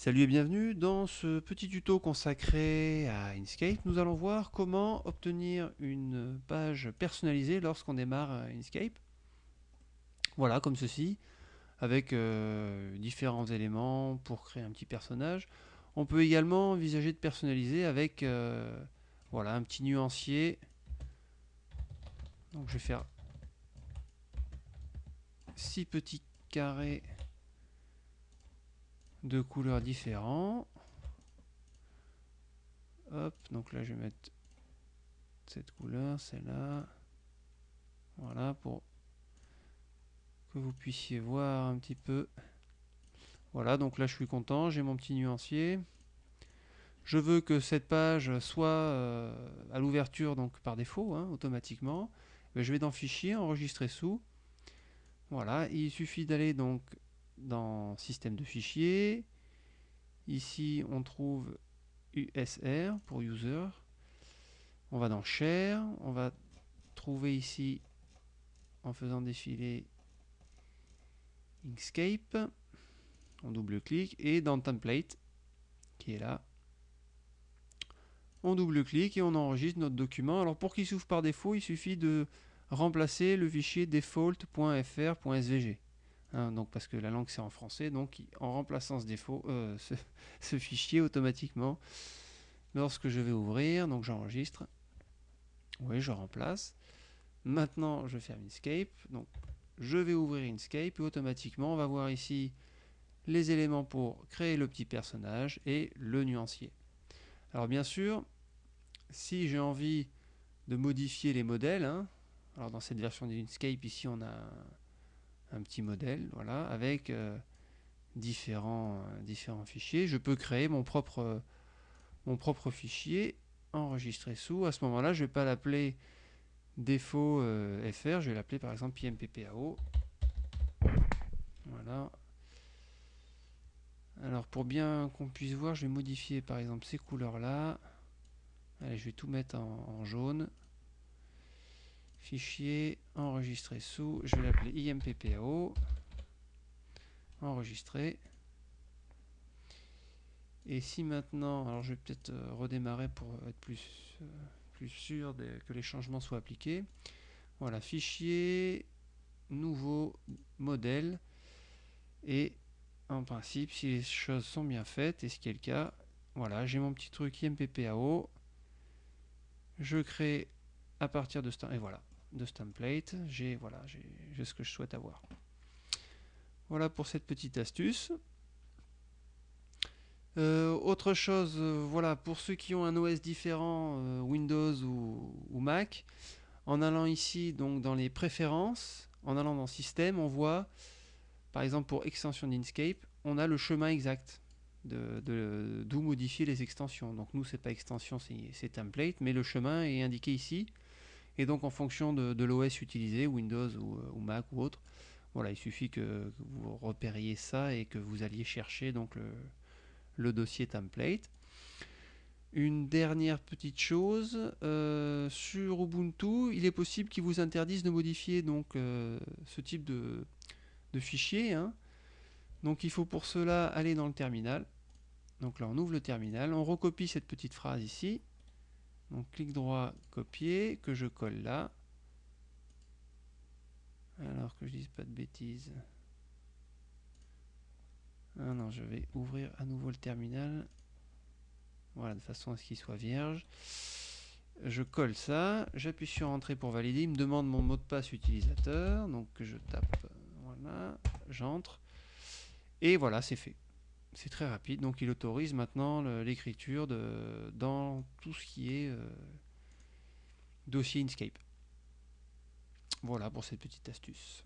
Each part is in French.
Salut et bienvenue dans ce petit tuto consacré à Inkscape. Nous allons voir comment obtenir une page personnalisée lorsqu'on démarre Inkscape. Voilà, comme ceci, avec euh, différents éléments pour créer un petit personnage. On peut également envisager de personnaliser avec euh, voilà, un petit nuancier. Donc je vais faire six petits carrés de couleurs différents. Hop, donc là je vais mettre cette couleur, celle-là. Voilà, pour que vous puissiez voir un petit peu. Voilà, donc là je suis content, j'ai mon petit nuancier. Je veux que cette page soit euh, à l'ouverture donc par défaut, hein, automatiquement. je vais dans Fichier, Enregistrer sous. Voilà, il suffit d'aller donc dans Système de fichiers. Ici, on trouve USR pour User. On va dans Share. On va trouver ici, en faisant défiler Inkscape. On double-clique. Et dans Template, qui est là, on double-clique et on enregistre notre document. Alors pour qu'il s'ouvre par défaut, il suffit de remplacer le fichier default.fr.svg. Hein, donc parce que la langue c'est en français, donc en remplaçant ce défaut, euh, ce, fichier automatiquement, lorsque je vais ouvrir, donc j'enregistre, oui je remplace. Maintenant je ferme Inkscape, donc je vais ouvrir Inkscape et automatiquement on va voir ici les éléments pour créer le petit personnage et le nuancier. Alors bien sûr, si j'ai envie de modifier les modèles, hein, alors dans cette version d'Inkscape ici on a un petit modèle, voilà, avec euh, différents, euh, différents fichiers. Je peux créer mon propre, mon propre fichier, enregistrer sous. À ce moment-là, je vais pas l'appeler défaut euh, fr, je vais l'appeler par exemple PMPPAO. Voilà. Alors pour bien qu'on puisse voir, je vais modifier par exemple ces couleurs-là. Allez, je vais tout mettre en jaune fichier, enregistrer sous, je vais l'appeler IMPPAO, enregistrer. Et si maintenant, alors je vais peut-être euh, redémarrer pour être plus, euh, plus sûr que les changements soient appliqués. Voilà, fichier, nouveau modèle. Et en principe, si les choses sont bien faites, et ce qui est le cas, voilà, j'ai mon petit truc IMPPAO. Je crée à partir de ce et voilà, de ce template, j'ai voilà, ce que je souhaite avoir. Voilà pour cette petite astuce. Euh, autre chose, euh, voilà, pour ceux qui ont un OS différent, euh, Windows ou, Mac, en allant ici donc dans les préférences, en allant dans Système, on voit, par exemple pour extension d'Inkscape, on a le chemin exact d'où de, modifier les extensions. Donc nous, c'est pas extension, c'est template, mais le chemin est indiqué ici. Et donc en fonction de, l'OS utilisé, Windows euh, ou, Mac ou autre, voilà, il suffit que, vous repériez ça et que vous alliez chercher donc le, dossier template. Une dernière petite chose, euh, sur Ubuntu, il est possible qu'il vous interdise de modifier donc euh, ce type de, fichier. Hein. Donc il faut pour cela aller dans le terminal. Donc là on ouvre le terminal, on recopie cette petite phrase ici, donc clic droit, copier, que je colle là. Alors que je dise pas de bêtises. Ah non, je vais ouvrir à nouveau le terminal. Voilà, de façon à ce qu'il soit vierge. Je colle ça, j'appuie sur Entrée pour valider. Il me demande mon mot de passe utilisateur. Donc je tape, voilà, j'entre. Et voilà, c'est fait c'est très rapide, donc il autorise maintenant l'écriture dans tout ce qui est euh, dossier Inkscape. Voilà pour cette petite astuce.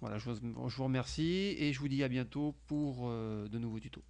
Voilà, je vous, remercie et je vous dis à bientôt pour euh, de nouveaux tutos.